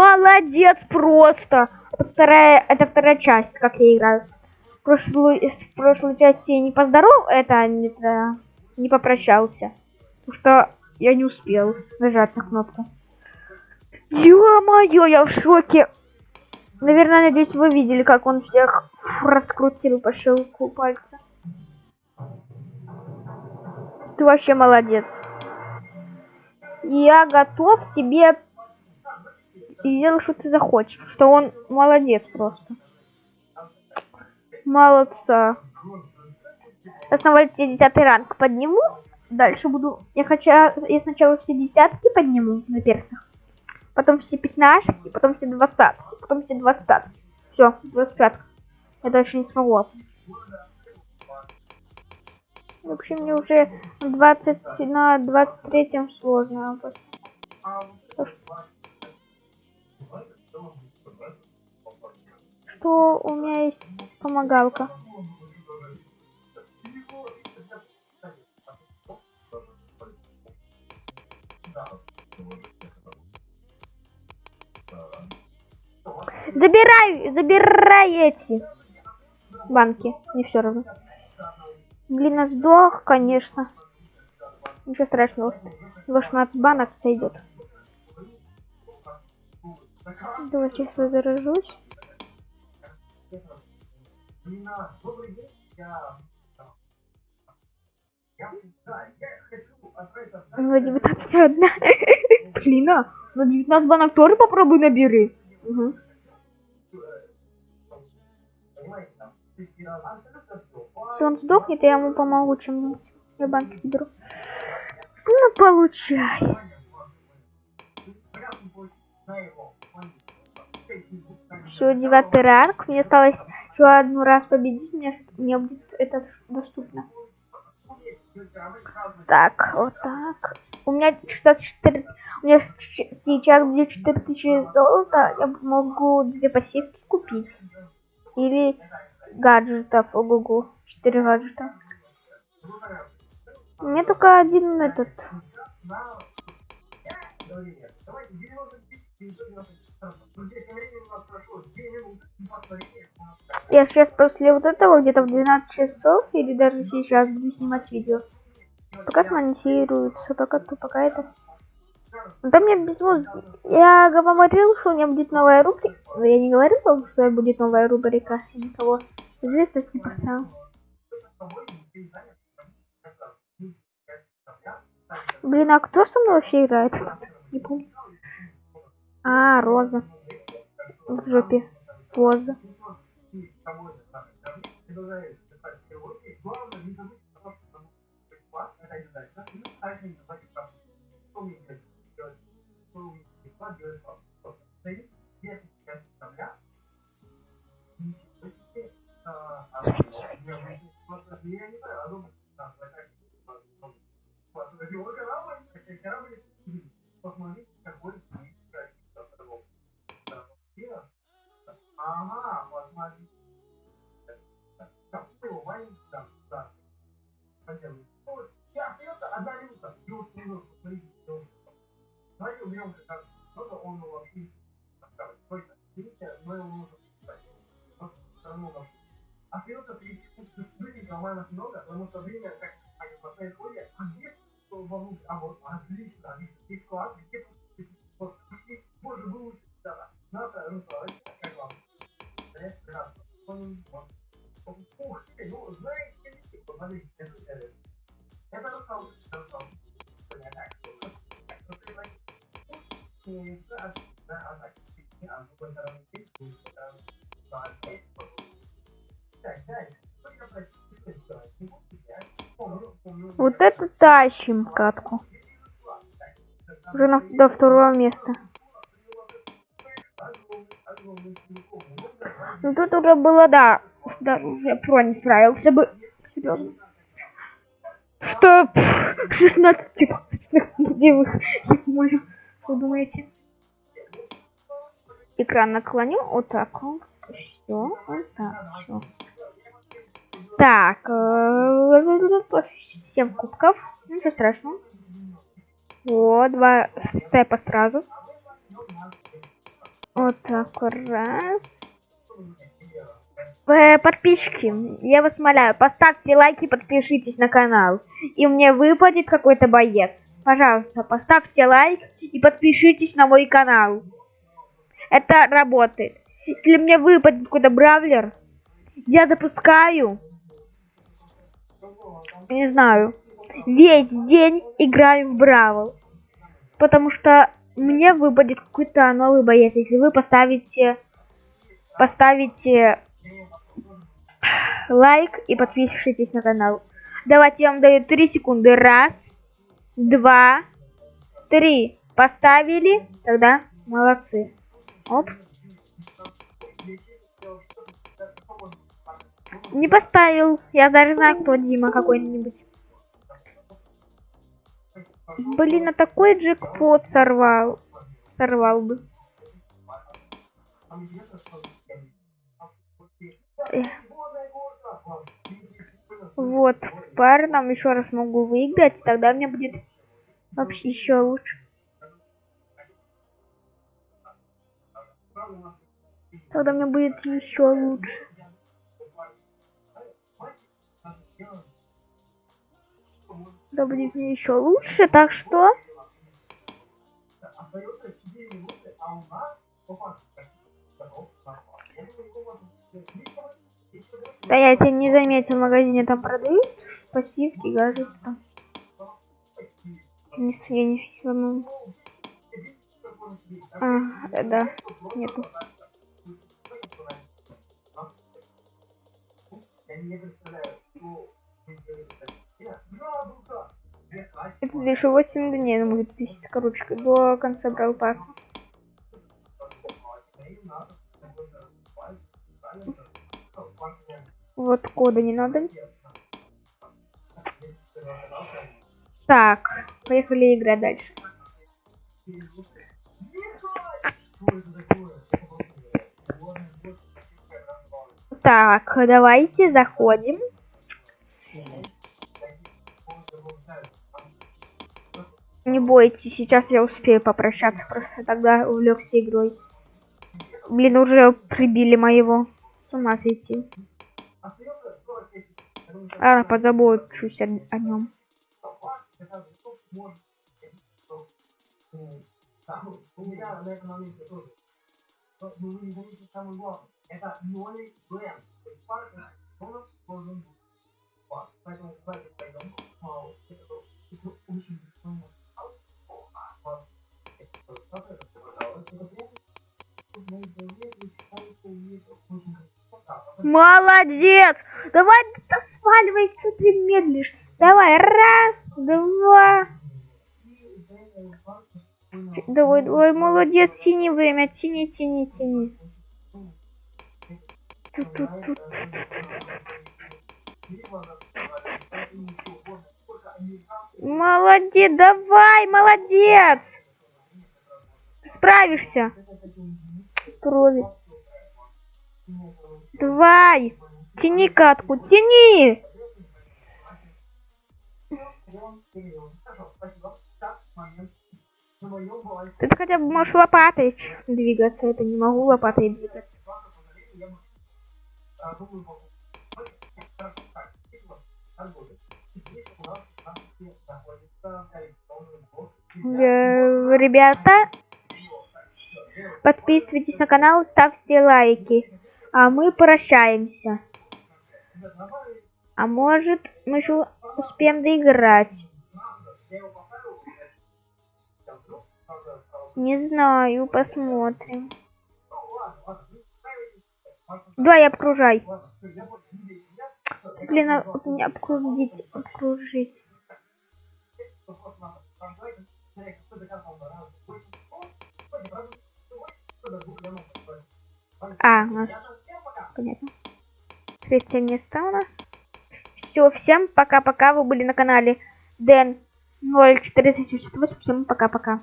Молодец просто. Вторая, это вторая часть, как я играю. В прошлую, в прошлой части я не поздоров, это это, не попрощался. Потому что я не успел нажать на кнопку. Ё-моё, я в шоке. Наверное, надеюсь, вы видели, как он всех раскрутил по щелку пальца. Ты вообще молодец. Я готов тебе сделать, что ты захочешь. Что он молодец просто. Молодца. Вольте 10 ранг подниму. Дальше буду... Я хочу... Я сначала все десятки подниму на персах. Потом все пятнашки, потом все двадцатки, потом все двадцатки. Все, двадцать Я дальше не смогу. Вообще мне уже 20 на 23 сложно. Что у меня есть помогалка? Забирай, забирай эти банки. Не все равно. Блин, сдох, конечно. Ничего страшного. 18 банок сойдет. Давай сейчас возражусь. На 19 одна. Блин, а на 19 банок тоже попробуй набери. Угу. Если он сдохнет, я ему помогу чем-нибудь. Я банки беру. Ну, получай. Все, девятый ранг. Мне осталось еще одну раз победить. Мне, мне будет это доступно. Так, вот так. У меня 64... У меня сейчас будет 4000 золота. Я могу две пассивки купить. Или гаджетов. Ого-го. Четыре гаджета. У меня только один этот. Я сейчас после вот этого где-то в 12 часов или даже сейчас буду снимать видео. Пока смонтируется, пока то, пока это. Да мне без музыки. Я говорил, что у меня будет новая рубрика. Но я не говорил, что будет новая рубрика. Я никого известность не поставил. Блин, а кто со мной вообще играет? Не помню. А, Роза. В жопе. Роза. Ага, Я остается одна минута, и уж минуту, смотрите, Давайте уберем как кто-то, он вообще. Видите, мы его нужно писать. Вот равно нам. Остается 30 секунд, быстренько, нормально много, потому что время как они поставят ходят, а где вовнутрь, а вот отлично, здесь класс, где вот, боже, вы лучше, да, надо, Руслан, Вот это тащим катку. Уже на, до второго места. Ну тут уже было, да, да уже про не справился бы. Серьезно. Что? 16 типа. Где вы? Думаете? Экран наклоню. Вот так вот. Все. Вот так. Все. Так. Э, семь кубков. Ничего страшного. Вот, два степа сразу. Вот так раз. Э, Подписчики, я вас умоляю, поставьте лайки, подпишитесь на канал. И мне выпадет какой-то боец. Пожалуйста, поставьте лайк и подпишитесь на мой канал. Это работает. Если мне выпадет какой-то бравлер, я запускаю, не знаю, весь день играю в бравл. Потому что мне выпадет какой-то новый боец, если вы поставите, поставите лайк и подпишитесь на канал. Давайте я вам даю 3 секунды. Раз, два, три. Поставили, тогда молодцы. Оп. Не поставил. Я даже знаю, кто Дима какой-нибудь. Блин, а такой джекпот сорвал. Сорвал бы. Вот, пар нам еще раз могу выиграть, тогда мне будет вообще еще лучше. Тогда мне будет еще лучше. Да будет мне еще лучше, так что... Да я тебя не заметил, в магазине там продают пассивки, гаджеты там. Не, я не фиксирую. А, да, нету. Это лишь 8 дней, она будет писать, короче, до конца брал пасса. Вот кода не надо. Так, поехали играть дальше. Так, давайте заходим. Не бойтесь, сейчас я успею попрощаться, просто тогда увлекся игрой. Блин, уже прибили моего. С ума сойти. А, позабочусь о, о нем. У меня на этом моменте тоже. Но вы не заметите самое главное. Это новый бренд. То есть парк он должен быть. Поэтому давайте пойдем. Это очень Молодец! Давай, да сваливай, что ты медлишь. Давай, раз, два. Давай, давай, молодец, тяни время, тяни, тяни, тяни. Молодец, давай, молодец. Справишься. Крови. Давай. Тяни катку, тяни. Ты хотя бы можешь лопатой двигаться, это не могу лопатой двигаться. Э, ребята, подписывайтесь на канал, ставьте лайки. А мы прощаемся. А может, мы еще успеем доиграть. Не знаю, посмотрим. Давай, обкружай. Блин, а вот меня обкружить, обкружить. А, у нас... Понятно. Третье место у нас. Все, всем пока-пока. Вы были на канале Дэн 0478. Всем пока-пока.